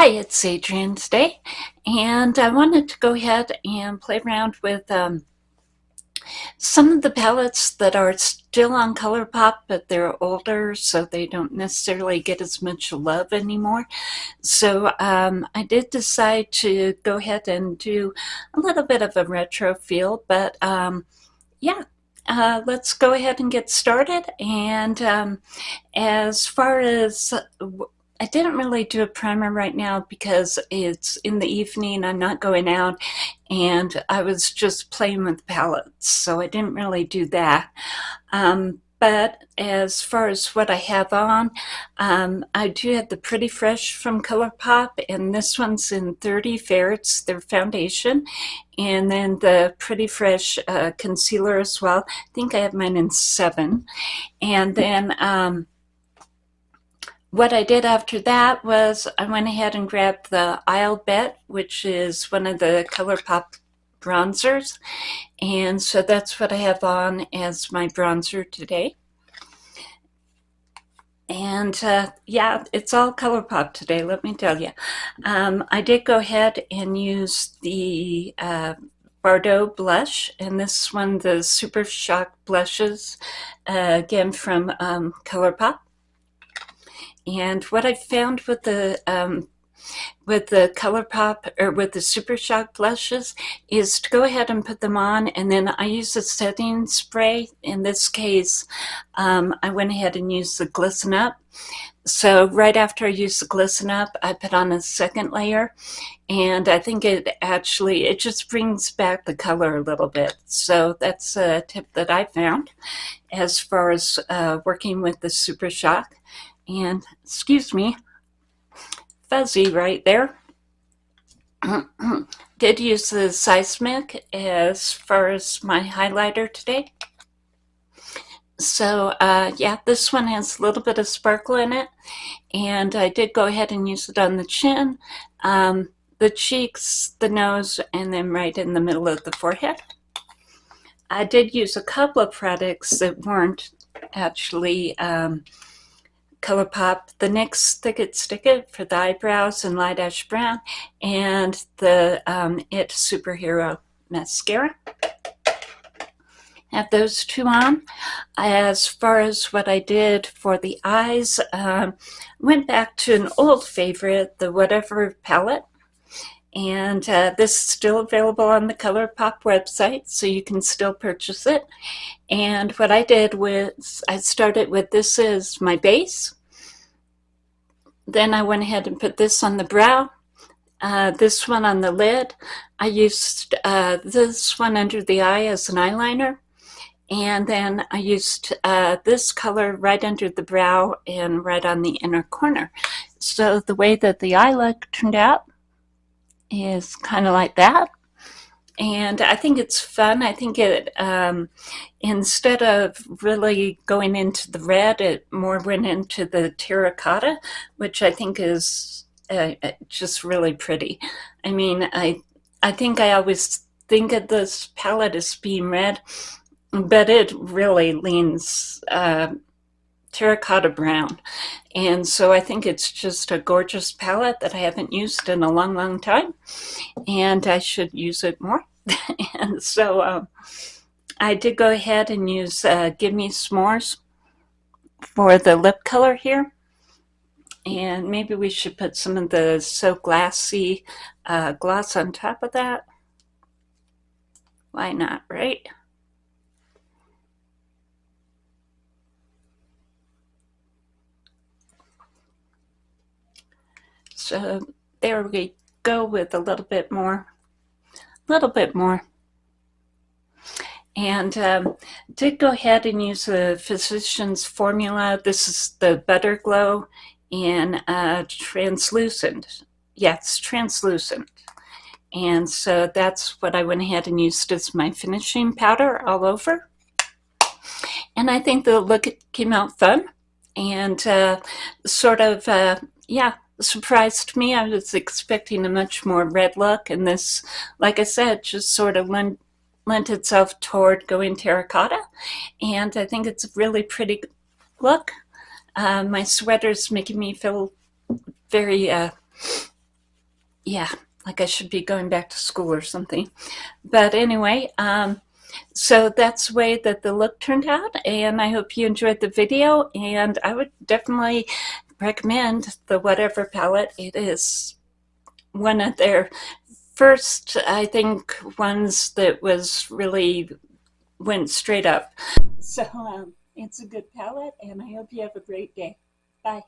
Hi, it's Adrienne today, and I wanted to go ahead and play around with um, some of the palettes that are still on ColourPop, but they're older, so they don't necessarily get as much love anymore. So um, I did decide to go ahead and do a little bit of a retro feel, but um, yeah, uh, let's go ahead and get started. And um, as far as I didn't really do a primer right now because it's in the evening, I'm not going out, and I was just playing with palettes, so I didn't really do that. Um, but as far as what I have on, um, I do have the Pretty Fresh from ColourPop, and this one's in 30 fair. It's their foundation. And then the Pretty Fresh uh, concealer as well. I think I have mine in 7. And then... Um, what I did after that was I went ahead and grabbed the Isle Bet, which is one of the ColourPop bronzers. And so that's what I have on as my bronzer today. And uh, yeah, it's all ColourPop today, let me tell you. Um, I did go ahead and use the uh, blush, and this one, the Super Shock blushes, uh, again from um, ColourPop. And what I found with the um, with the ColourPop or with the Super Shock blushes is to go ahead and put them on and then I use a setting spray. In this case, um, I went ahead and used the Glisten Up. So right after I use the Glisten Up, I put on a second layer and I think it actually, it just brings back the color a little bit. So that's a tip that I found as far as uh, working with the Super Shock and excuse me, fuzzy right there. Did use the Seismic as far as my highlighter today. So uh, yeah, this one has a little bit of sparkle in it. And I did go ahead and use it on the chin, um, the cheeks, the nose, and then right in the middle of the forehead. I did use a couple of products that weren't actually um, ColourPop, the NYX Thick It Stick It for the eyebrows and light ash brown, and the um, IT Superhero Mascara. Have those two on. As far as what I did for the eyes, um, went back to an old favorite, the Whatever palette. And uh, this is still available on the ColourPop website, so you can still purchase it. And what I did was I started with this as my base. Then I went ahead and put this on the brow, uh, this one on the lid. I used uh, this one under the eye as an eyeliner. And then I used uh, this color right under the brow and right on the inner corner. So the way that the eye look turned out is kind of like that. And I think it's fun. I think it, um, instead of really going into the red, it more went into the terracotta, which I think is uh, uh just really pretty. I mean, I, I think I always think of this palette as being red, but it really leans uh, terracotta brown. And so I think it's just a gorgeous palette that I haven't used in a long, long time. And I should use it more. and so um, I did go ahead and use uh, Give Me S'mores for the lip color here. And maybe we should put some of the So Glassy uh, gloss on top of that. Why not, right? So there we go with a little bit more, a little bit more. And um, did go ahead and use the Physicians Formula. This is the Butter Glow in uh, translucent. Yes, translucent. And so that's what I went ahead and used as my finishing powder all over. And I think the look came out fun and uh, sort of, uh, yeah, surprised me. I was expecting a much more red look, and this, like I said, just sort of lent, lent itself toward going terracotta, and I think it's a really pretty look. Uh, my sweater's making me feel very uh, yeah, like I should be going back to school or something. But anyway, um, so that's the way that the look turned out and I hope you enjoyed the video and I would definitely recommend the whatever palette. It is one of their first, I think, ones that was really went straight up. So um, it's a good palette and I hope you have a great day. Bye.